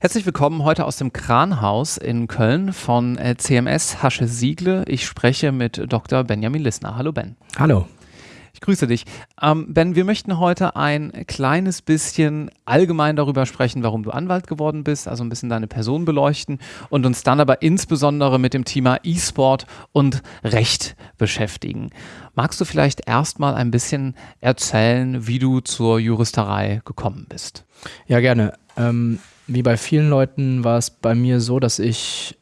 Herzlich willkommen heute aus dem Kranhaus in Köln von äh, CMS Hasche Siegle. Ich spreche mit Dr. Benjamin Lissner. Hallo Ben. Hallo. Ich grüße dich. Ähm, ben, wir möchten heute ein kleines bisschen allgemein darüber sprechen, warum du Anwalt geworden bist, also ein bisschen deine Person beleuchten und uns dann aber insbesondere mit dem Thema E-Sport und Recht beschäftigen. Magst du vielleicht erstmal ein bisschen erzählen, wie du zur Juristerei gekommen bist? Ja, gerne. Ähm, wie bei vielen Leuten war es bei mir so, dass ich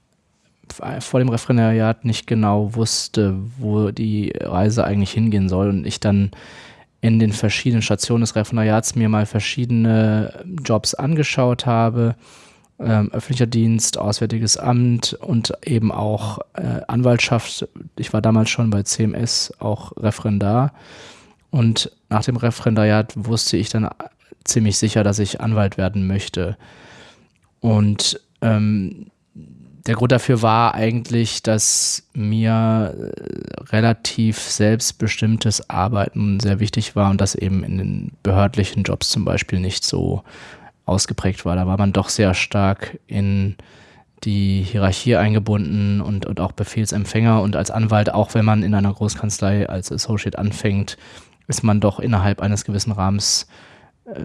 vor dem Referendariat nicht genau wusste, wo die Reise eigentlich hingehen soll und ich dann in den verschiedenen Stationen des Referendariats mir mal verschiedene Jobs angeschaut habe. Ähm, öffentlicher Dienst, Auswärtiges Amt und eben auch äh, Anwaltschaft. Ich war damals schon bei CMS auch Referendar. Und nach dem Referendariat wusste ich dann ziemlich sicher, dass ich Anwalt werden möchte. Und ähm, der Grund dafür war eigentlich, dass mir äh, relativ selbstbestimmtes Arbeiten sehr wichtig war und das eben in den behördlichen Jobs zum Beispiel nicht so ausgeprägt war. Da war man doch sehr stark in die Hierarchie eingebunden und, und auch Befehlsempfänger und als Anwalt, auch wenn man in einer Großkanzlei als Associate anfängt, ist man doch innerhalb eines gewissen Rahmens äh,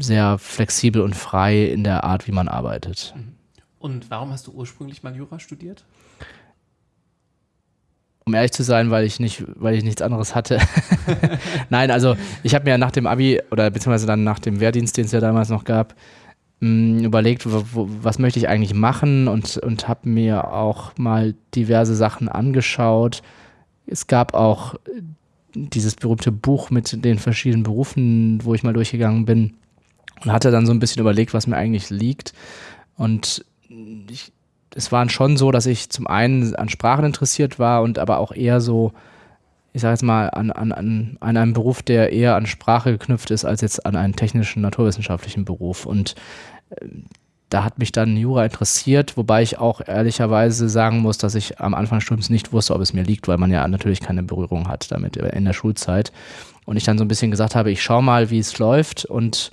sehr flexibel und frei in der Art, wie man arbeitet. Mhm. Und warum hast du ursprünglich mal Jura studiert? Um ehrlich zu sein, weil ich nicht, weil ich nichts anderes hatte. Nein, also ich habe mir nach dem Abi oder beziehungsweise dann nach dem Wehrdienst, den es ja damals noch gab, mm, überlegt, was möchte ich eigentlich machen und, und habe mir auch mal diverse Sachen angeschaut. Es gab auch dieses berühmte Buch mit den verschiedenen Berufen, wo ich mal durchgegangen bin und hatte dann so ein bisschen überlegt, was mir eigentlich liegt. Und ich, es war schon so, dass ich zum einen an Sprachen interessiert war und aber auch eher so, ich sage jetzt mal, an, an, an, an einem Beruf, der eher an Sprache geknüpft ist, als jetzt an einen technischen, naturwissenschaftlichen Beruf. Und äh, da hat mich dann Jura interessiert, wobei ich auch ehrlicherweise sagen muss, dass ich am Anfang des Studiums nicht wusste, ob es mir liegt, weil man ja natürlich keine Berührung hat damit in der Schulzeit. Und ich dann so ein bisschen gesagt habe, ich schaue mal, wie es läuft und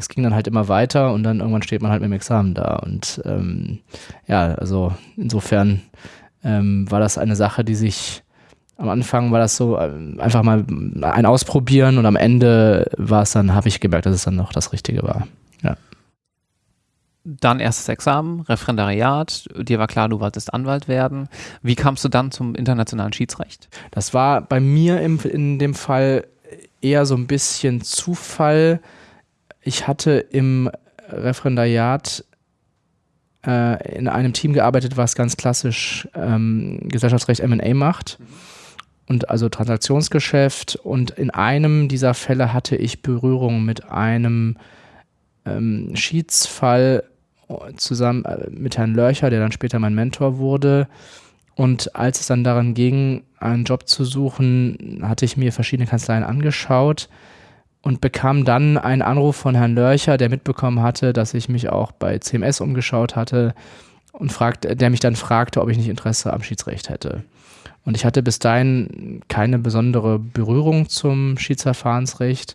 es ging dann halt immer weiter und dann irgendwann steht man halt mit dem Examen da. Und ähm, ja, also insofern ähm, war das eine Sache, die sich am Anfang war das so äh, einfach mal ein Ausprobieren und am Ende war es dann, habe ich gemerkt, dass es dann noch das Richtige war. Ja. Dann erstes Examen, Referendariat, dir war klar, du wolltest Anwalt werden. Wie kamst du dann zum internationalen Schiedsrecht? Das war bei mir im, in dem Fall eher so ein bisschen Zufall ich hatte im Referendariat äh, in einem Team gearbeitet, was ganz klassisch ähm, Gesellschaftsrecht MA macht. Und also Transaktionsgeschäft. Und in einem dieser Fälle hatte ich Berührung mit einem ähm, Schiedsfall zusammen äh, mit Herrn Lörcher, der dann später mein Mentor wurde. Und als es dann daran ging, einen Job zu suchen, hatte ich mir verschiedene Kanzleien angeschaut und bekam dann einen Anruf von Herrn Lörcher, der mitbekommen hatte, dass ich mich auch bei CMS umgeschaut hatte und fragt, der mich dann fragte, ob ich nicht Interesse am Schiedsrecht hätte. Und ich hatte bis dahin keine besondere Berührung zum Schiedsverfahrensrecht,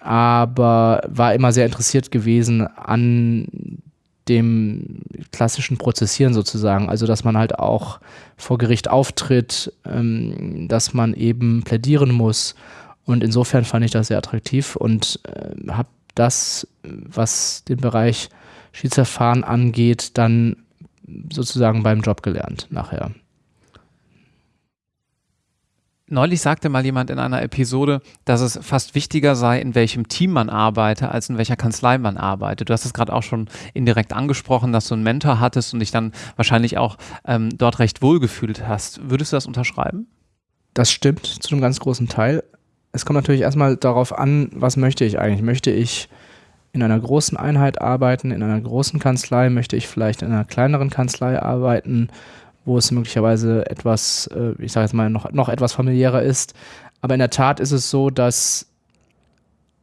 aber war immer sehr interessiert gewesen an dem klassischen Prozessieren sozusagen. Also, dass man halt auch vor Gericht auftritt, ähm, dass man eben plädieren muss und insofern fand ich das sehr attraktiv und äh, habe das, was den Bereich Schiedsverfahren angeht, dann sozusagen beim Job gelernt nachher. Neulich sagte mal jemand in einer Episode, dass es fast wichtiger sei, in welchem Team man arbeite, als in welcher Kanzlei man arbeitet. Du hast es gerade auch schon indirekt angesprochen, dass du einen Mentor hattest und dich dann wahrscheinlich auch ähm, dort recht wohl gefühlt hast. Würdest du das unterschreiben? Das stimmt zu einem ganz großen Teil es kommt natürlich erstmal darauf an, was möchte ich eigentlich? Möchte ich in einer großen Einheit arbeiten, in einer großen Kanzlei? Möchte ich vielleicht in einer kleineren Kanzlei arbeiten, wo es möglicherweise etwas, äh, ich sage jetzt mal, noch, noch etwas familiärer ist? Aber in der Tat ist es so, dass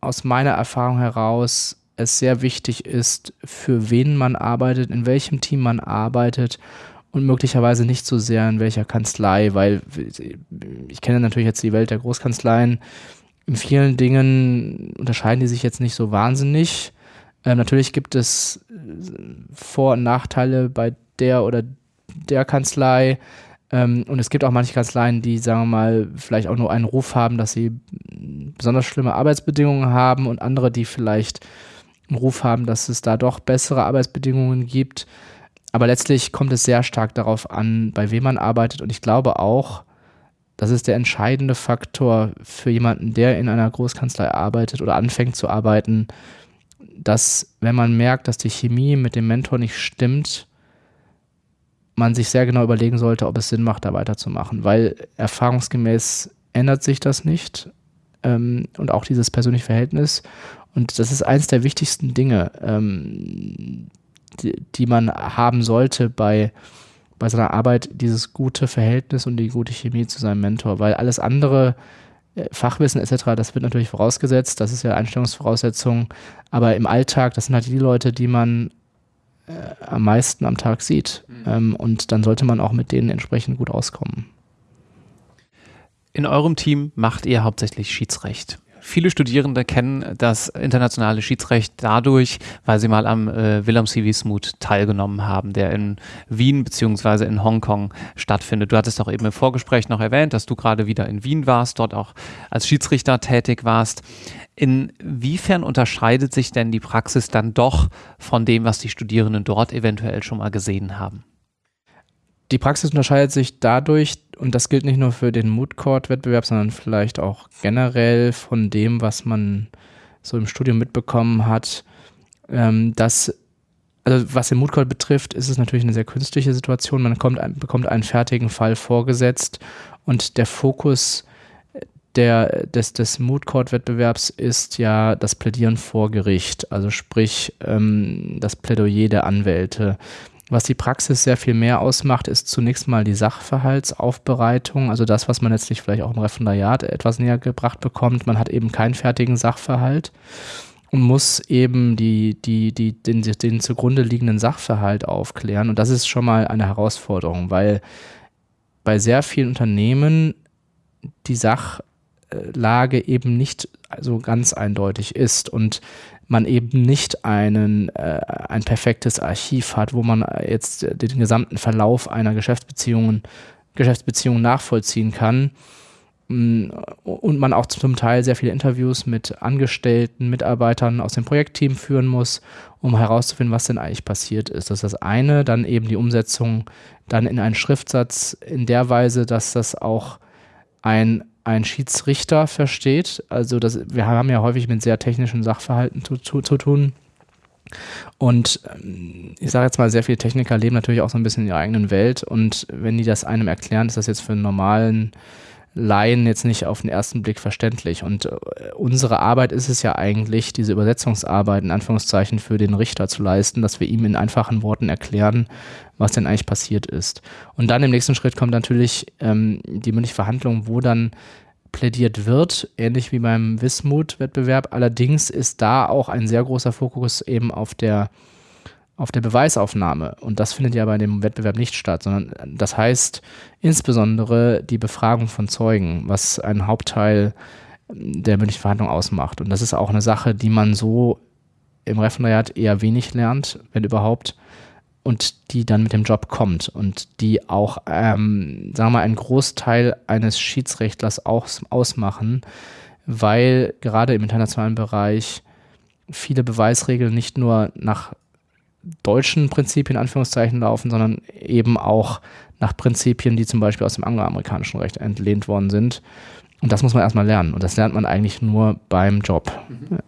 aus meiner Erfahrung heraus es sehr wichtig ist, für wen man arbeitet, in welchem Team man arbeitet und möglicherweise nicht so sehr in welcher Kanzlei, weil ich kenne natürlich jetzt die Welt der Großkanzleien. In vielen Dingen unterscheiden die sich jetzt nicht so wahnsinnig. Ähm, natürlich gibt es Vor- und Nachteile bei der oder der Kanzlei. Ähm, und es gibt auch manche Kanzleien, die, sagen wir mal, vielleicht auch nur einen Ruf haben, dass sie besonders schlimme Arbeitsbedingungen haben und andere, die vielleicht einen Ruf haben, dass es da doch bessere Arbeitsbedingungen gibt. Aber letztlich kommt es sehr stark darauf an, bei wem man arbeitet. Und ich glaube auch, das ist der entscheidende Faktor für jemanden, der in einer Großkanzlei arbeitet oder anfängt zu arbeiten, dass wenn man merkt, dass die Chemie mit dem Mentor nicht stimmt, man sich sehr genau überlegen sollte, ob es Sinn macht, da weiterzumachen. Weil erfahrungsgemäß ändert sich das nicht ähm, und auch dieses persönliche Verhältnis. Und das ist eins der wichtigsten Dinge, ähm, die, die man haben sollte bei, bei seiner Arbeit, dieses gute Verhältnis und die gute Chemie zu seinem Mentor, weil alles andere, äh, Fachwissen etc., das wird natürlich vorausgesetzt, das ist ja Einstellungsvoraussetzung, aber im Alltag, das sind halt die Leute, die man äh, am meisten am Tag sieht mhm. ähm, und dann sollte man auch mit denen entsprechend gut auskommen. In eurem Team macht ihr hauptsächlich Schiedsrecht. Viele Studierende kennen das internationale Schiedsrecht dadurch, weil sie mal am äh, Willem. Wismut teilgenommen haben, der in Wien bzw. in Hongkong stattfindet. Du hattest auch eben im Vorgespräch noch erwähnt, dass du gerade wieder in Wien warst, dort auch als Schiedsrichter tätig warst. Inwiefern unterscheidet sich denn die Praxis dann doch von dem, was die Studierenden dort eventuell schon mal gesehen haben? Die Praxis unterscheidet sich dadurch, und das gilt nicht nur für den Mood Court Wettbewerb, sondern vielleicht auch generell von dem, was man so im Studium mitbekommen hat, ähm, dass also was den Mood Court betrifft, ist es natürlich eine sehr künstliche Situation. Man kommt, bekommt einen fertigen Fall vorgesetzt und der Fokus der, des, des Mood Court Wettbewerbs ist ja das Plädieren vor Gericht, also sprich ähm, das Plädoyer der Anwälte. Was die Praxis sehr viel mehr ausmacht, ist zunächst mal die Sachverhaltsaufbereitung, also das, was man letztlich vielleicht auch im Referendariat etwas näher gebracht bekommt. Man hat eben keinen fertigen Sachverhalt und muss eben die, die, die, den, den zugrunde liegenden Sachverhalt aufklären. Und das ist schon mal eine Herausforderung, weil bei sehr vielen Unternehmen die Sachlage eben nicht so ganz eindeutig ist. Und man eben nicht einen, äh, ein perfektes Archiv hat, wo man jetzt den gesamten Verlauf einer Geschäftsbeziehung, Geschäftsbeziehung nachvollziehen kann. Mm, und man auch zum Teil sehr viele Interviews mit Angestellten, Mitarbeitern aus dem Projektteam führen muss, um herauszufinden, was denn eigentlich passiert ist. Das ist das eine. Dann eben die Umsetzung dann in einen Schriftsatz in der Weise, dass das auch ein ein Schiedsrichter versteht. Also das, wir haben ja häufig mit sehr technischen Sachverhalten zu, zu, zu tun. Und ähm, ich sage jetzt mal, sehr viele Techniker leben natürlich auch so ein bisschen in ihrer eigenen Welt. Und wenn die das einem erklären, ist das jetzt für einen normalen Laien jetzt nicht auf den ersten Blick verständlich. Und äh, unsere Arbeit ist es ja eigentlich, diese Übersetzungsarbeit in Anführungszeichen für den Richter zu leisten, dass wir ihm in einfachen Worten erklären, was denn eigentlich passiert ist. Und dann im nächsten Schritt kommt natürlich ähm, die mündliche Verhandlung, wo dann plädiert wird, ähnlich wie beim Wismut-Wettbewerb. Allerdings ist da auch ein sehr großer Fokus eben auf der auf der Beweisaufnahme. Und das findet ja bei dem Wettbewerb nicht statt, sondern das heißt insbesondere die Befragung von Zeugen, was einen Hauptteil der mündlichen Verhandlung ausmacht. Und das ist auch eine Sache, die man so im Referendariat eher wenig lernt, wenn überhaupt, und die dann mit dem Job kommt und die auch, ähm, sagen wir mal, einen Großteil eines Schiedsrechtlers aus, ausmachen, weil gerade im internationalen Bereich viele Beweisregeln nicht nur nach deutschen Prinzipien in Anführungszeichen laufen, sondern eben auch nach Prinzipien, die zum Beispiel aus dem angloamerikanischen Recht entlehnt worden sind. Und das muss man erstmal lernen. Und das lernt man eigentlich nur beim Job. Mhm.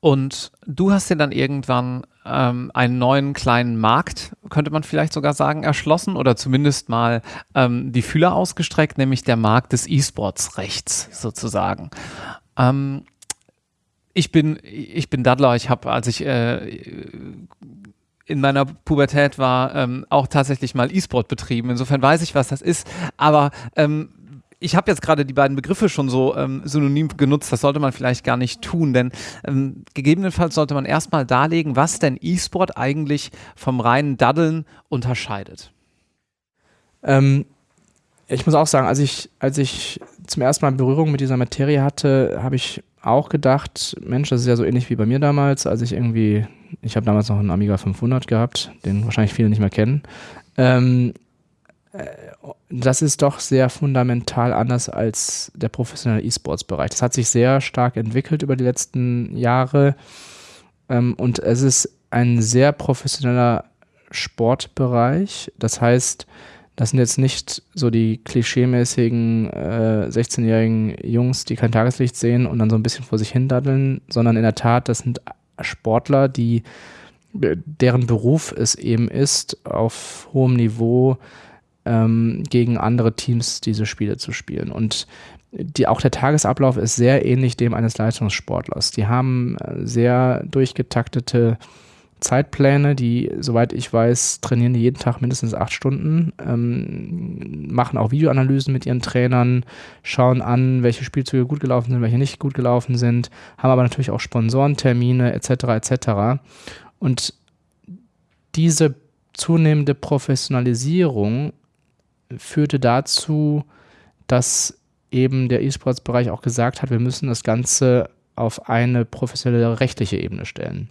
Und du hast dir dann irgendwann ähm, einen neuen kleinen Markt, könnte man vielleicht sogar sagen, erschlossen oder zumindest mal ähm, die Fühler ausgestreckt, nämlich der Markt des E-Sports-Rechts sozusagen. Ähm, ich bin, ich bin Daddler. Ich habe, als ich äh, in meiner Pubertät war, ähm, auch tatsächlich mal E-Sport betrieben. Insofern weiß ich, was das ist. Aber ähm, ich habe jetzt gerade die beiden Begriffe schon so ähm, synonym genutzt, das sollte man vielleicht gar nicht tun, denn ähm, gegebenenfalls sollte man erstmal darlegen, was denn E-Sport eigentlich vom reinen Daddeln unterscheidet. Ähm, ich muss auch sagen, als ich, als ich zum ersten Mal Berührung mit dieser Materie hatte, habe ich auch gedacht, Mensch, das ist ja so ähnlich wie bei mir damals, als ich irgendwie, ich habe damals noch einen Amiga 500 gehabt, den wahrscheinlich viele nicht mehr kennen. Ähm, äh, das ist doch sehr fundamental anders als der professionelle E-Sports-Bereich. Das hat sich sehr stark entwickelt über die letzten Jahre ähm, und es ist ein sehr professioneller Sportbereich. Das heißt, das sind jetzt nicht so die klischeemäßigen äh, 16-jährigen Jungs, die kein Tageslicht sehen und dann so ein bisschen vor sich hin daddeln, sondern in der Tat, das sind Sportler, die deren Beruf es eben ist, auf hohem Niveau ähm, gegen andere Teams diese Spiele zu spielen. Und die, auch der Tagesablauf ist sehr ähnlich dem eines Leistungssportlers. Die haben äh, sehr durchgetaktete Zeitpläne, die, soweit ich weiß, trainieren die jeden Tag mindestens acht Stunden, ähm, machen auch Videoanalysen mit ihren Trainern, schauen an, welche Spielzüge gut gelaufen sind, welche nicht gut gelaufen sind, haben aber natürlich auch Sponsorentermine etc. etc. Und diese zunehmende Professionalisierung führte dazu, dass eben der E-Sports-Bereich auch gesagt hat, wir müssen das Ganze auf eine professionelle rechtliche Ebene stellen.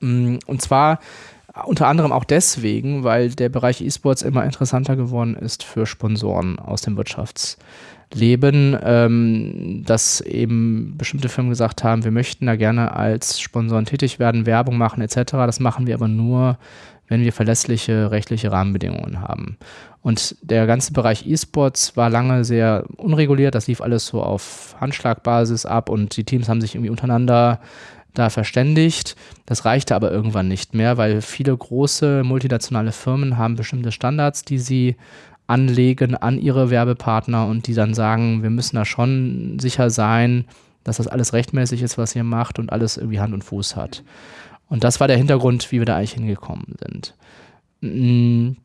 Mm, und zwar unter anderem auch deswegen, weil der Bereich E-Sports immer interessanter geworden ist für Sponsoren aus dem Wirtschaftsleben, ähm, dass eben bestimmte Firmen gesagt haben, wir möchten da gerne als Sponsoren tätig werden, Werbung machen etc. Das machen wir aber nur, wenn wir verlässliche rechtliche Rahmenbedingungen haben. Und der ganze Bereich E-Sports war lange sehr unreguliert. Das lief alles so auf Handschlagbasis ab und die Teams haben sich irgendwie untereinander da verständigt. Das reichte aber irgendwann nicht mehr, weil viele große multinationale Firmen haben bestimmte Standards, die sie anlegen an ihre Werbepartner und die dann sagen, wir müssen da schon sicher sein, dass das alles rechtmäßig ist, was ihr macht und alles irgendwie Hand und Fuß hat. Und das war der Hintergrund, wie wir da eigentlich hingekommen sind. Mm.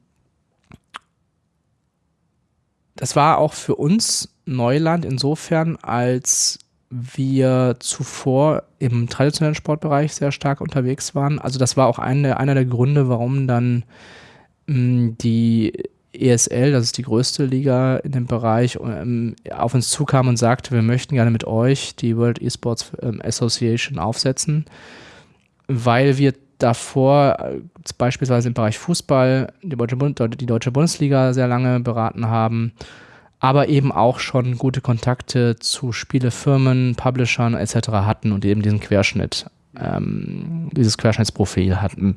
Das war auch für uns Neuland insofern, als wir zuvor im traditionellen Sportbereich sehr stark unterwegs waren. Also das war auch eine, einer der Gründe, warum dann mm, die ESL, das ist die größte Liga in dem Bereich, ähm, auf uns zukam und sagte, wir möchten gerne mit euch die World Esports ähm, Association aufsetzen, weil wir davor äh, beispielsweise im Bereich Fußball die Deutsche, die Deutsche Bundesliga sehr lange beraten haben aber eben auch schon gute Kontakte zu Spielefirmen, Publishern etc. hatten und eben diesen Querschnitt, ähm, dieses Querschnittsprofil hatten.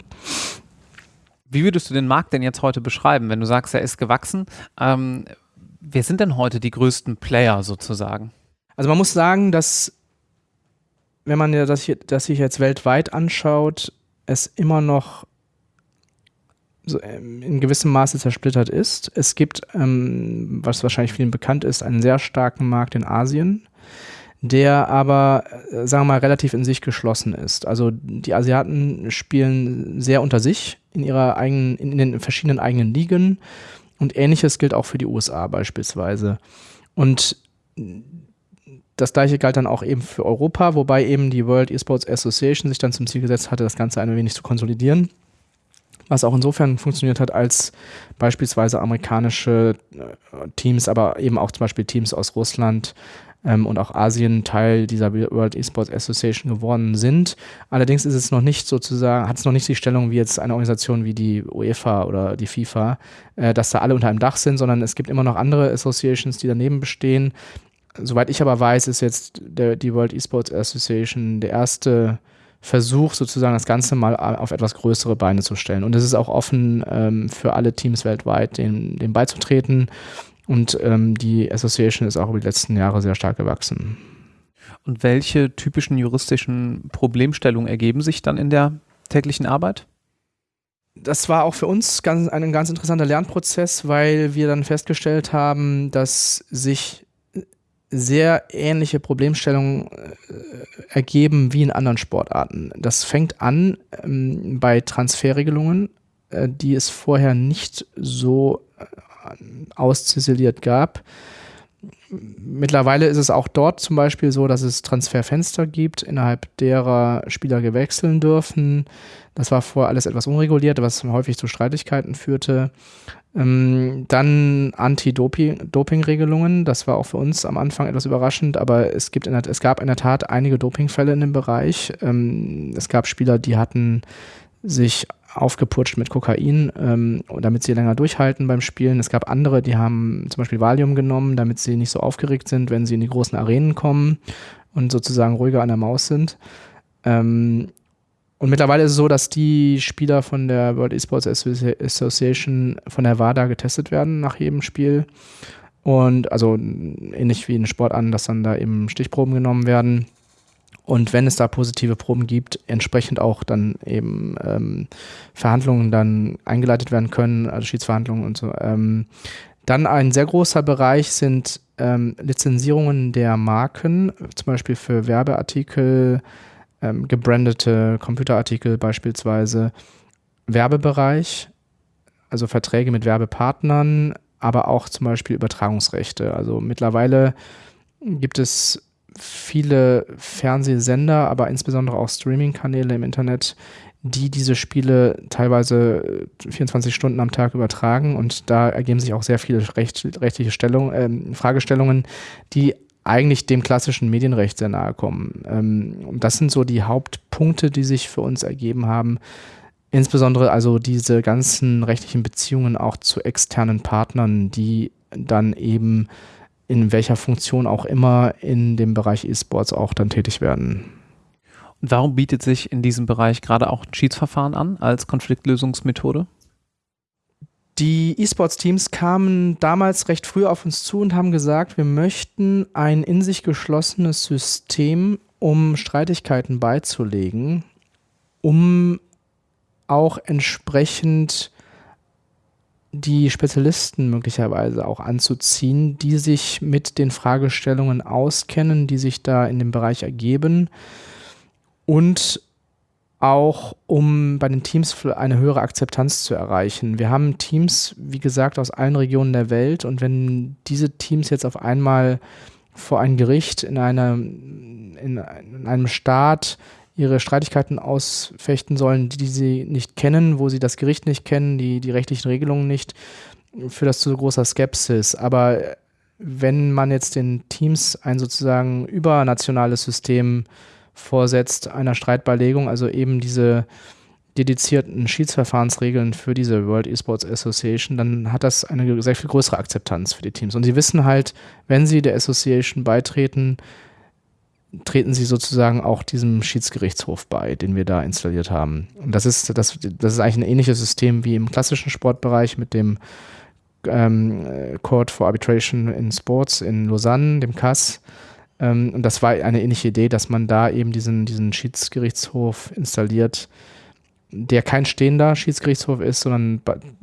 Wie würdest du den Markt denn jetzt heute beschreiben, wenn du sagst, er ist gewachsen? Ähm, wer sind denn heute die größten Player sozusagen? Also man muss sagen, dass wenn man ja das, hier, das sich jetzt weltweit anschaut, es immer noch so, ähm, in gewissem Maße zersplittert ist. Es gibt, ähm, was wahrscheinlich vielen bekannt ist, einen sehr starken Markt in Asien, der aber, äh, sagen wir mal, relativ in sich geschlossen ist. Also die Asiaten spielen sehr unter sich in ihrer eigenen, in den verschiedenen eigenen Ligen und ähnliches gilt auch für die USA beispielsweise. Und das gleiche galt dann auch eben für Europa, wobei eben die World Esports Association sich dann zum Ziel gesetzt hatte, das Ganze ein wenig zu konsolidieren was auch insofern funktioniert hat, als beispielsweise amerikanische äh, Teams, aber eben auch zum Beispiel Teams aus Russland ähm, und auch Asien Teil dieser World Esports Association geworden sind. Allerdings ist es noch nicht sozusagen, hat es noch nicht die Stellung wie jetzt eine Organisation wie die UEFA oder die FIFA, äh, dass da alle unter einem Dach sind, sondern es gibt immer noch andere Associations, die daneben bestehen. Soweit ich aber weiß, ist jetzt der, die World Esports Association der erste Versuch, sozusagen das Ganze mal auf etwas größere Beine zu stellen. Und es ist auch offen ähm, für alle Teams weltweit, dem, dem beizutreten. Und ähm, die Association ist auch über die letzten Jahre sehr stark gewachsen. Und welche typischen juristischen Problemstellungen ergeben sich dann in der täglichen Arbeit? Das war auch für uns ganz, ein ganz interessanter Lernprozess, weil wir dann festgestellt haben, dass sich sehr ähnliche Problemstellungen äh, ergeben wie in anderen Sportarten. Das fängt an ähm, bei Transferregelungen, äh, die es vorher nicht so äh, ausziseliert gab. Mittlerweile ist es auch dort zum Beispiel so, dass es Transferfenster gibt, innerhalb derer Spieler gewechseln dürfen. Das war vorher alles etwas unreguliert, was häufig zu Streitigkeiten führte. Ähm, dann Anti-Doping-Regelungen. Das war auch für uns am Anfang etwas überraschend, aber es, gibt in der, es gab in der Tat einige Dopingfälle in dem Bereich. Ähm, es gab Spieler, die hatten sich aufgeputscht mit Kokain, ähm, damit sie länger durchhalten beim Spielen. Es gab andere, die haben zum Beispiel Valium genommen, damit sie nicht so aufgeregt sind, wenn sie in die großen Arenen kommen und sozusagen ruhiger an der Maus sind. Ähm, und mittlerweile ist es so, dass die Spieler von der World Esports Association von der WADA getestet werden nach jedem Spiel. Und also ähnlich wie in Sport an, dass dann da eben Stichproben genommen werden. Und wenn es da positive Proben gibt, entsprechend auch dann eben ähm, Verhandlungen dann eingeleitet werden können, also Schiedsverhandlungen und so. Ähm, dann ein sehr großer Bereich sind ähm, Lizenzierungen der Marken, zum Beispiel für Werbeartikel, ähm, gebrandete Computerartikel beispielsweise, Werbebereich, also Verträge mit Werbepartnern, aber auch zum Beispiel Übertragungsrechte. Also mittlerweile gibt es viele Fernsehsender, aber insbesondere auch Streaming-Kanäle im Internet, die diese Spiele teilweise 24 Stunden am Tag übertragen und da ergeben sich auch sehr viele recht, rechtliche Stellung, äh, Fragestellungen, die eigentlich dem klassischen Medienrecht sehr nahe kommen. Ähm, und das sind so die Hauptpunkte, die sich für uns ergeben haben. Insbesondere also diese ganzen rechtlichen Beziehungen auch zu externen Partnern, die dann eben in welcher Funktion auch immer in dem Bereich E-Sports auch dann tätig werden. Und warum bietet sich in diesem Bereich gerade auch ein Schiedsverfahren an als Konfliktlösungsmethode? Die E-Sports-Teams kamen damals recht früh auf uns zu und haben gesagt, wir möchten ein in sich geschlossenes System, um Streitigkeiten beizulegen, um auch entsprechend die Spezialisten möglicherweise auch anzuziehen, die sich mit den Fragestellungen auskennen, die sich da in dem Bereich ergeben und auch um bei den Teams eine höhere Akzeptanz zu erreichen. Wir haben Teams, wie gesagt, aus allen Regionen der Welt und wenn diese Teams jetzt auf einmal vor ein Gericht in, einer, in, in einem Staat ihre Streitigkeiten ausfechten sollen, die sie nicht kennen, wo sie das Gericht nicht kennen, die, die rechtlichen Regelungen nicht, führt das zu großer Skepsis. Aber wenn man jetzt den Teams ein sozusagen übernationales System vorsetzt einer Streitbeilegung, also eben diese dedizierten Schiedsverfahrensregeln für diese World Esports Association, dann hat das eine sehr viel größere Akzeptanz für die Teams. Und sie wissen halt, wenn sie der Association beitreten, treten sie sozusagen auch diesem Schiedsgerichtshof bei, den wir da installiert haben. Und das ist, das, das ist eigentlich ein ähnliches System wie im klassischen Sportbereich mit dem ähm, Court for Arbitration in Sports in Lausanne, dem CAS. Ähm, und das war eine ähnliche Idee, dass man da eben diesen, diesen Schiedsgerichtshof installiert, der kein stehender Schiedsgerichtshof ist, sondern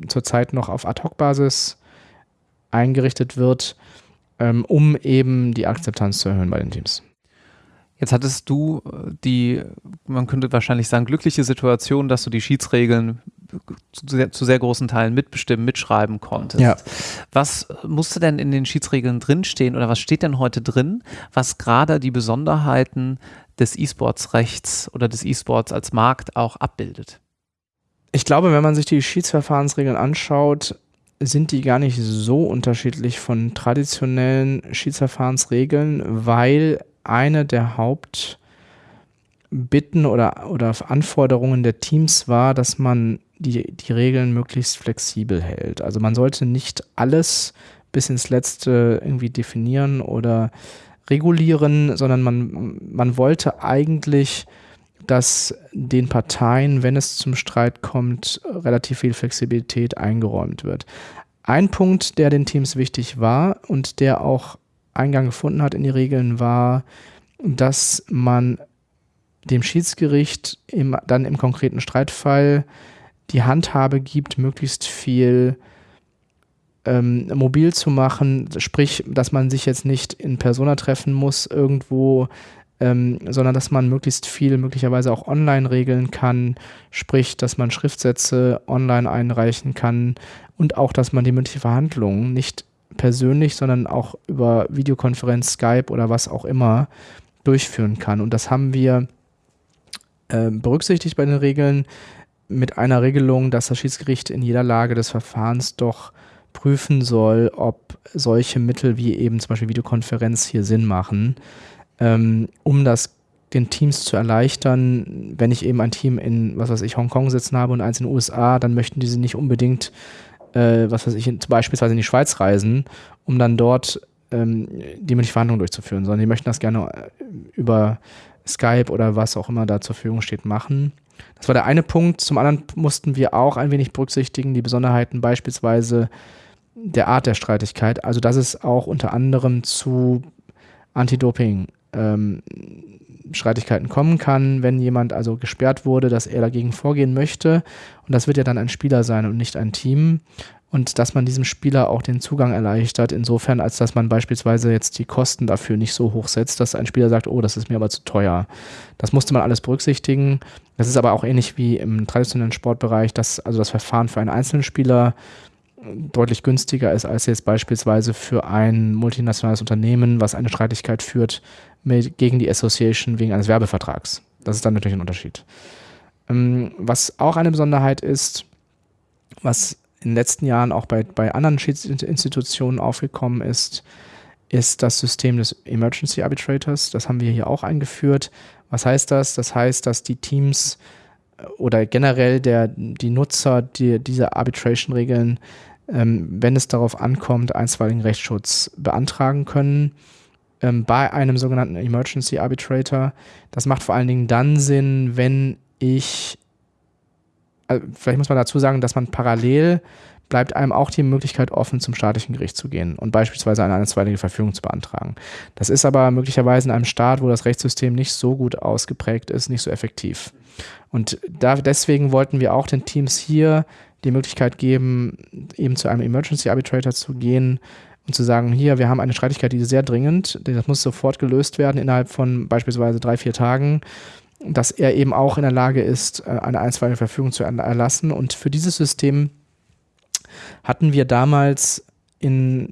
zurzeit noch auf Ad-Hoc-Basis eingerichtet wird, ähm, um eben die Akzeptanz zu erhöhen bei den Teams. Jetzt hattest du äh, die, man könnte wahrscheinlich sagen, glückliche Situation, dass du die Schiedsregeln zu sehr, zu sehr großen Teilen mitbestimmen, mitschreiben konntest. Ja. Was musste denn in den Schiedsregeln drinstehen oder was steht denn heute drin, was gerade die Besonderheiten des E-Sports-Rechts oder des E-Sports als Markt auch abbildet? Ich glaube, wenn man sich die Schiedsverfahrensregeln anschaut, sind die gar nicht so unterschiedlich von traditionellen Schiedsverfahrensregeln, weil eine der Hauptbitten oder, oder Anforderungen der Teams war, dass man die, die Regeln möglichst flexibel hält. Also man sollte nicht alles bis ins Letzte irgendwie definieren oder regulieren, sondern man, man wollte eigentlich, dass den Parteien, wenn es zum Streit kommt, relativ viel Flexibilität eingeräumt wird. Ein Punkt, der den Teams wichtig war und der auch Eingang gefunden hat in die Regeln, war, dass man dem Schiedsgericht im, dann im konkreten Streitfall die Handhabe gibt, möglichst viel ähm, mobil zu machen, sprich, dass man sich jetzt nicht in Persona treffen muss irgendwo, ähm, sondern dass man möglichst viel möglicherweise auch online regeln kann, sprich, dass man Schriftsätze online einreichen kann und auch, dass man die mündliche Verhandlung nicht persönlich, sondern auch über Videokonferenz, Skype oder was auch immer durchführen kann. Und das haben wir äh, berücksichtigt bei den Regeln mit einer Regelung, dass das Schiedsgericht in jeder Lage des Verfahrens doch prüfen soll, ob solche Mittel wie eben zum Beispiel Videokonferenz hier Sinn machen, ähm, um das den Teams zu erleichtern. Wenn ich eben ein Team in, was weiß ich, Hongkong sitzen habe und eins in den USA, dann möchten diese nicht unbedingt, äh, was weiß ich, in, beispielsweise in die Schweiz reisen, um dann dort ähm, die mündliche Verhandlung durchzuführen, sondern die möchten das gerne äh, über Skype oder was auch immer da zur Verfügung steht, machen. Das war der eine Punkt. Zum anderen mussten wir auch ein wenig berücksichtigen, die Besonderheiten beispielsweise der Art der Streitigkeit. Also, dass es auch unter anderem zu Anti-Doping ähm, Streitigkeiten kommen kann, wenn jemand also gesperrt wurde, dass er dagegen vorgehen möchte. Und das wird ja dann ein Spieler sein und nicht ein Team. Und dass man diesem Spieler auch den Zugang erleichtert, insofern, als dass man beispielsweise jetzt die Kosten dafür nicht so hoch setzt, dass ein Spieler sagt, oh, das ist mir aber zu teuer. Das musste man alles berücksichtigen. Das ist aber auch ähnlich wie im traditionellen Sportbereich, dass also das Verfahren für einen einzelnen Spieler deutlich günstiger ist als jetzt beispielsweise für ein multinationales Unternehmen, was eine Streitigkeit führt mit, gegen die Association wegen eines Werbevertrags. Das ist dann natürlich ein Unterschied. Ähm, was auch eine Besonderheit ist, was in den letzten Jahren auch bei, bei anderen Schiedsinstitutionen aufgekommen ist, ist das System des Emergency Arbitrators. Das haben wir hier auch eingeführt. Was heißt das? Das heißt, dass die Teams äh, oder generell der, die Nutzer die, dieser Arbitration-Regeln wenn es darauf ankommt, einstweiligen Rechtsschutz beantragen können ähm, bei einem sogenannten Emergency Arbitrator. Das macht vor allen Dingen dann Sinn, wenn ich, also vielleicht muss man dazu sagen, dass man parallel bleibt einem auch die Möglichkeit offen, zum staatlichen Gericht zu gehen und beispielsweise eine einstweilige Verfügung zu beantragen. Das ist aber möglicherweise in einem Staat, wo das Rechtssystem nicht so gut ausgeprägt ist, nicht so effektiv. Und da, deswegen wollten wir auch den Teams hier die Möglichkeit geben, eben zu einem Emergency Arbitrator zu gehen und zu sagen, hier, wir haben eine Streitigkeit, die ist sehr dringend, das muss sofort gelöst werden innerhalb von beispielsweise drei, vier Tagen, dass er eben auch in der Lage ist, äh, eine einstweilige Verfügung zu erlassen. Und für dieses System hatten wir damals in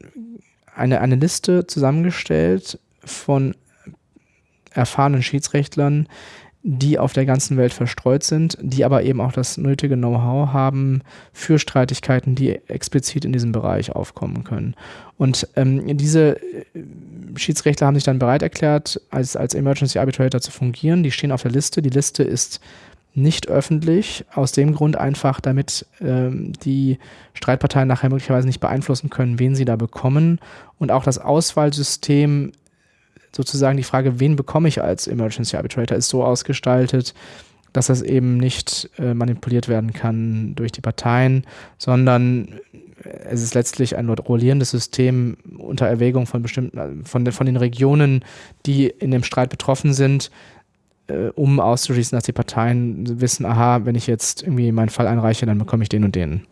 eine, eine Liste zusammengestellt von erfahrenen Schiedsrechtlern, die auf der ganzen Welt verstreut sind, die aber eben auch das nötige Know-how haben für Streitigkeiten, die explizit in diesem Bereich aufkommen können. Und ähm, diese äh, Schiedsrechtler haben sich dann bereit erklärt, als, als Emergency Arbitrator zu fungieren. Die stehen auf der Liste. Die Liste ist nicht öffentlich, aus dem Grund einfach, damit ähm, die Streitparteien nachher möglicherweise nicht beeinflussen können, wen sie da bekommen. Und auch das Auswahlsystem sozusagen die Frage, wen bekomme ich als Emergency Arbitrator, ist so ausgestaltet, dass das eben nicht äh, manipuliert werden kann durch die Parteien, sondern es ist letztlich ein rollierendes System unter Erwägung von bestimmten, äh, von, von den Regionen, die in dem Streit betroffen sind, äh, um auszuschließen, dass die Parteien wissen, aha, wenn ich jetzt irgendwie meinen Fall einreiche, dann bekomme ich den und den.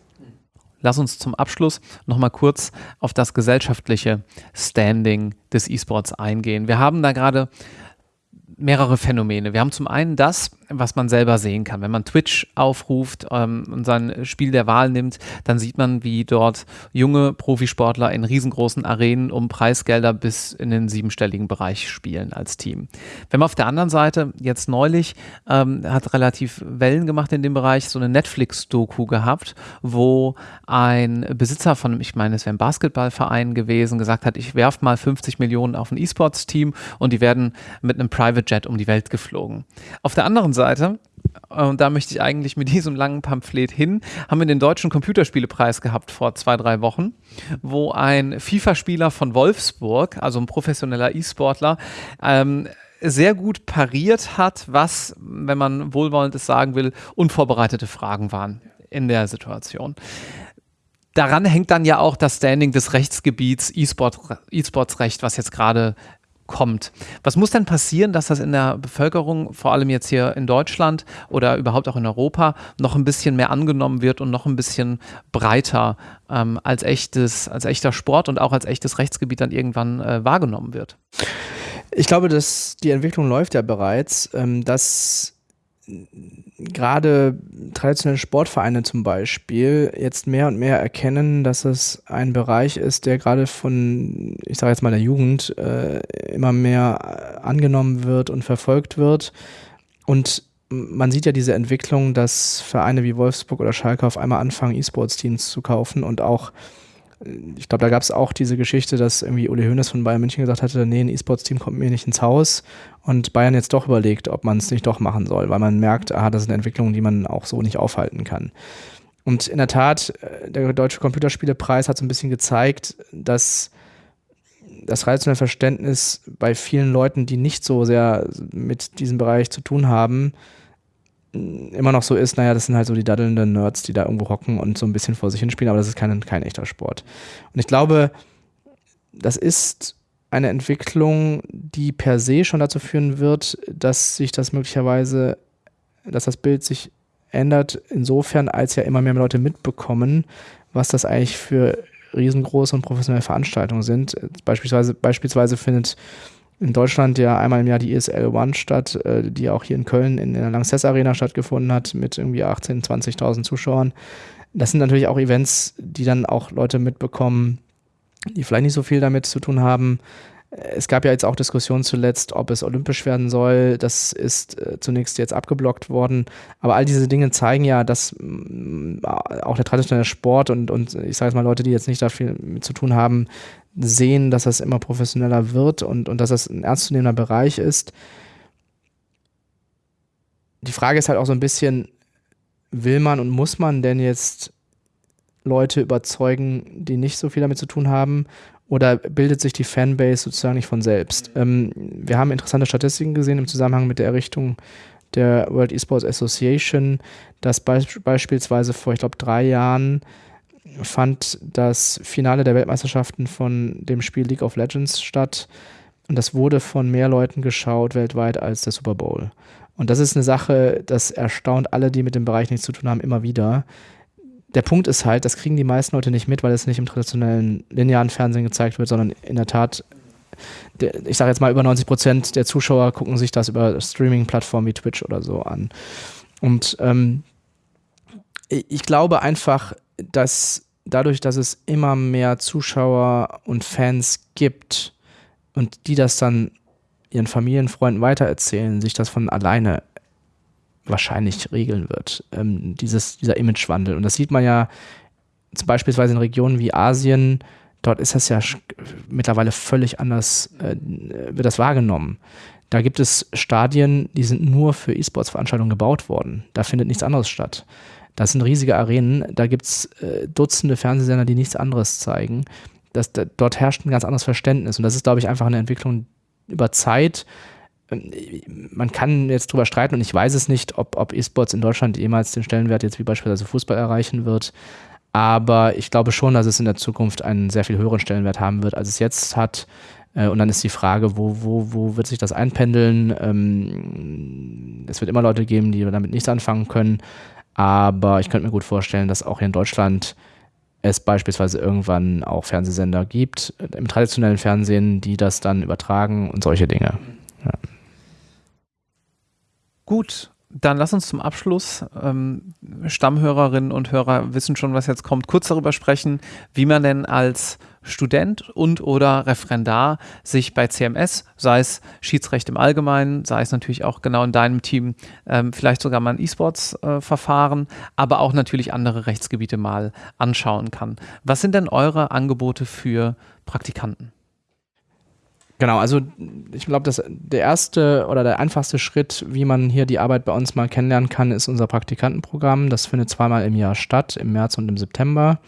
Lass uns zum Abschluss nochmal kurz auf das gesellschaftliche Standing des E-Sports eingehen. Wir haben da gerade mehrere Phänomene. Wir haben zum einen das, was man selber sehen kann. Wenn man Twitch aufruft ähm, und sein Spiel der Wahl nimmt, dann sieht man, wie dort junge Profisportler in riesengroßen Arenen um Preisgelder bis in den siebenstelligen Bereich spielen als Team. Wenn man auf der anderen Seite jetzt neulich ähm, hat relativ Wellen gemacht in dem Bereich, so eine Netflix-Doku gehabt, wo ein Besitzer von, ich meine, es wäre ein Basketballverein gewesen, gesagt hat, ich werfe mal 50 Millionen auf ein E-Sports-Team und die werden mit einem Private Jet um die Welt geflogen. Auf der anderen Seite, und da möchte ich eigentlich mit diesem langen Pamphlet hin, haben wir den Deutschen Computerspielepreis gehabt vor zwei, drei Wochen, wo ein FIFA-Spieler von Wolfsburg, also ein professioneller E-Sportler, ähm, sehr gut pariert hat, was, wenn man wohlwollendes sagen will, unvorbereitete Fragen waren in der Situation daran hängt dann ja auch das Standing des Rechtsgebiets E-Sports-Recht, was jetzt gerade kommt. Was muss denn passieren, dass das in der Bevölkerung, vor allem jetzt hier in Deutschland oder überhaupt auch in Europa, noch ein bisschen mehr angenommen wird und noch ein bisschen breiter ähm, als, echtes, als echter Sport und auch als echtes Rechtsgebiet dann irgendwann äh, wahrgenommen wird? Ich glaube, dass die Entwicklung läuft ja bereits, ähm, dass gerade traditionelle Sportvereine zum Beispiel jetzt mehr und mehr erkennen, dass es ein Bereich ist, der gerade von, ich sage jetzt mal der Jugend, äh, immer mehr angenommen wird und verfolgt wird. Und man sieht ja diese Entwicklung, dass Vereine wie Wolfsburg oder Schalke auf einmal anfangen, E-Sports-Teams zu kaufen und auch ich glaube, da gab es auch diese Geschichte, dass irgendwie Uli Hoeneß von Bayern München gesagt hatte, nee, ein E-Sports-Team kommt mir nicht ins Haus und Bayern jetzt doch überlegt, ob man es nicht doch machen soll, weil man merkt, aha, das ist eine Entwicklung, die man auch so nicht aufhalten kann. Und in der Tat, äh, der Deutsche Computerspielepreis hat so ein bisschen gezeigt, dass das traditionelle Verständnis bei vielen Leuten, die nicht so sehr mit diesem Bereich zu tun haben, immer noch so ist, naja, das sind halt so die daddelnden Nerds, die da irgendwo hocken und so ein bisschen vor sich hinspielen, aber das ist kein, kein echter Sport. Und ich glaube, das ist eine Entwicklung, die per se schon dazu führen wird, dass sich das möglicherweise, dass das Bild sich ändert, insofern, als ja immer mehr Leute mitbekommen, was das eigentlich für riesengroße und professionelle Veranstaltungen sind. Beispielsweise, beispielsweise findet in Deutschland ja einmal im Jahr die ESL One statt, äh, die auch hier in Köln in der Lanxess Arena stattgefunden hat mit irgendwie 18.000, 20.000 Zuschauern. Das sind natürlich auch Events, die dann auch Leute mitbekommen, die vielleicht nicht so viel damit zu tun haben. Es gab ja jetzt auch Diskussionen zuletzt, ob es olympisch werden soll. Das ist äh, zunächst jetzt abgeblockt worden. Aber all diese Dinge zeigen ja, dass mh, auch der traditionelle Sport und, und ich sage jetzt mal Leute, die jetzt nicht da viel mit zu tun haben, sehen, dass das immer professioneller wird und, und dass das ein ernstzunehmender Bereich ist. Die Frage ist halt auch so ein bisschen, will man und muss man denn jetzt Leute überzeugen, die nicht so viel damit zu tun haben? Oder bildet sich die Fanbase sozusagen nicht von selbst? Ähm, wir haben interessante Statistiken gesehen im Zusammenhang mit der Errichtung der World Esports Association, dass beisp beispielsweise vor, ich glaube, drei Jahren fand das Finale der Weltmeisterschaften von dem Spiel League of Legends statt. Und das wurde von mehr Leuten geschaut weltweit als der Super Bowl. Und das ist eine Sache, das erstaunt alle, die mit dem Bereich nichts zu tun haben, immer wieder. Der Punkt ist halt, das kriegen die meisten Leute nicht mit, weil es nicht im traditionellen linearen Fernsehen gezeigt wird, sondern in der Tat, ich sage jetzt mal, über 90 Prozent der Zuschauer gucken sich das über Streaming-Plattformen wie Twitch oder so an. Und ähm, ich glaube einfach, dass dadurch, dass es immer mehr Zuschauer und Fans gibt und die das dann ihren Familienfreunden weitererzählen, sich das von alleine wahrscheinlich regeln wird, ähm, dieses, dieser Imagewandel. Und das sieht man ja beispielsweise in Regionen wie Asien, dort ist das ja mittlerweile völlig anders, äh, wird das wahrgenommen. Da gibt es Stadien, die sind nur für E-Sports-Veranstaltungen gebaut worden. Da findet nichts anderes statt. Das sind riesige Arenen, da gibt es äh, Dutzende Fernsehsender, die nichts anderes zeigen. Das, da, dort herrscht ein ganz anderes Verständnis und das ist, glaube ich, einfach eine Entwicklung über Zeit. Ähm, man kann jetzt drüber streiten und ich weiß es nicht, ob, ob E-Sports in Deutschland jemals den Stellenwert jetzt wie beispielsweise Fußball erreichen wird. Aber ich glaube schon, dass es in der Zukunft einen sehr viel höheren Stellenwert haben wird, als es jetzt hat. Äh, und dann ist die Frage, wo, wo, wo wird sich das einpendeln? Ähm, es wird immer Leute geben, die damit nichts anfangen können. Aber ich könnte mir gut vorstellen, dass auch hier in Deutschland es beispielsweise irgendwann auch Fernsehsender gibt, im traditionellen Fernsehen, die das dann übertragen und solche Dinge. Ja. Gut, dann lass uns zum Abschluss, ähm, Stammhörerinnen und Hörer wissen schon, was jetzt kommt, kurz darüber sprechen, wie man denn als Student und oder Referendar sich bei CMS, sei es Schiedsrecht im Allgemeinen, sei es natürlich auch genau in deinem Team, ähm, vielleicht sogar mal ein E-Sports-Verfahren, äh, aber auch natürlich andere Rechtsgebiete mal anschauen kann. Was sind denn eure Angebote für Praktikanten? Genau, also ich glaube, der erste oder der einfachste Schritt, wie man hier die Arbeit bei uns mal kennenlernen kann, ist unser Praktikantenprogramm. Das findet zweimal im Jahr statt, im März und im September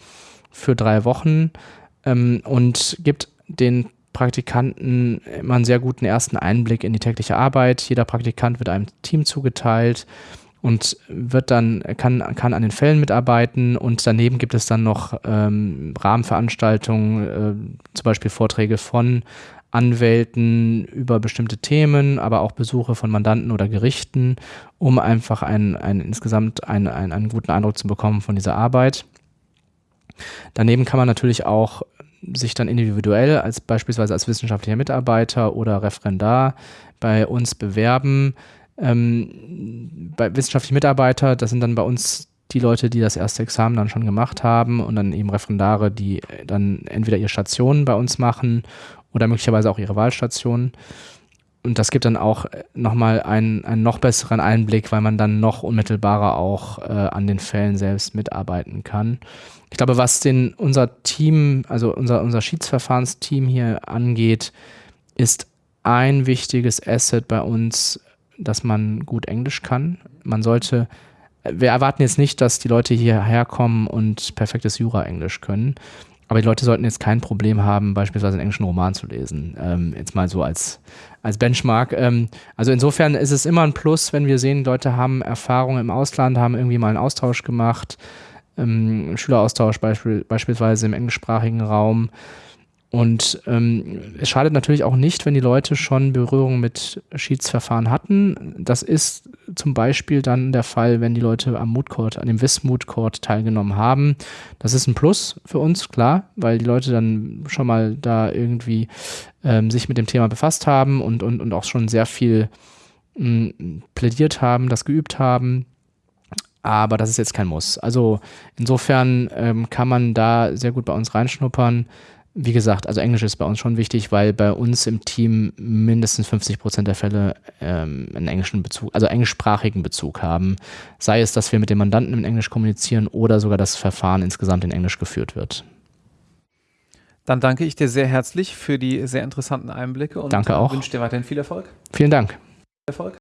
für drei Wochen ähm, und gibt den Praktikanten immer einen sehr guten ersten Einblick in die tägliche Arbeit. Jeder Praktikant wird einem Team zugeteilt und wird dann, kann, kann an den Fällen mitarbeiten und daneben gibt es dann noch ähm, Rahmenveranstaltungen, äh, zum Beispiel Vorträge von Anwälten über bestimmte Themen, aber auch Besuche von Mandanten oder Gerichten, um einfach einen, einen insgesamt einen, einen, einen guten Eindruck zu bekommen von dieser Arbeit. Daneben kann man natürlich auch sich dann individuell als beispielsweise als wissenschaftlicher Mitarbeiter oder Referendar bei uns bewerben. Ähm, bei wissenschaftlichen Mitarbeiter, das sind dann bei uns die Leute, die das erste Examen dann schon gemacht haben und dann eben Referendare, die dann entweder ihre Stationen bei uns machen oder möglicherweise auch ihre Wahlstationen. Und das gibt dann auch nochmal einen, einen noch besseren Einblick, weil man dann noch unmittelbarer auch äh, an den Fällen selbst mitarbeiten kann. Ich glaube, was den, unser Team, also unser, unser Schiedsverfahrensteam hier angeht, ist ein wichtiges Asset bei uns, dass man gut Englisch kann. Man sollte wir erwarten jetzt nicht, dass die Leute hierher kommen und perfektes Jura-Englisch können. Aber die Leute sollten jetzt kein Problem haben, beispielsweise einen englischen Roman zu lesen. Ähm, jetzt mal so als, als Benchmark. Ähm, also insofern ist es immer ein Plus, wenn wir sehen, Leute haben Erfahrung im Ausland, haben irgendwie mal einen Austausch gemacht, ähm, Schüleraustausch beispiel, beispielsweise im englischsprachigen Raum. Und ähm, es schadet natürlich auch nicht, wenn die Leute schon Berührung mit Schiedsverfahren hatten. Das ist zum Beispiel dann der Fall, wenn die Leute am Mood Court, an dem WIS Mood Court teilgenommen haben. Das ist ein Plus für uns, klar, weil die Leute dann schon mal da irgendwie ähm, sich mit dem Thema befasst haben und, und, und auch schon sehr viel mh, plädiert haben, das geübt haben. Aber das ist jetzt kein Muss. Also insofern ähm, kann man da sehr gut bei uns reinschnuppern wie gesagt, also Englisch ist bei uns schon wichtig, weil bei uns im Team mindestens 50 Prozent der Fälle ähm, einen englischen Bezug, also englischsprachigen Bezug haben. Sei es, dass wir mit dem Mandanten in Englisch kommunizieren oder sogar das Verfahren insgesamt in Englisch geführt wird. Dann danke ich dir sehr herzlich für die sehr interessanten Einblicke und danke auch. wünsche dir weiterhin viel Erfolg. Vielen Dank. Erfolg.